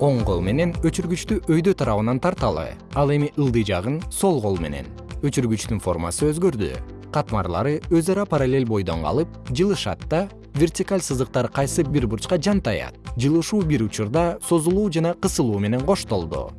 оң кол менен өчүргүчтү өйдө тарабынан тарталы. Ал эми ылдый жагын сол кол менен. Өчүргүчтүн формасы өзгөрдү. Катмарлары өз ара параллель бойдон калып жылышат да вертикаль сызыктар кайсы бир бурчка жантаят жылышуу бир учурда созулуу жана кысылуу менен коштолду.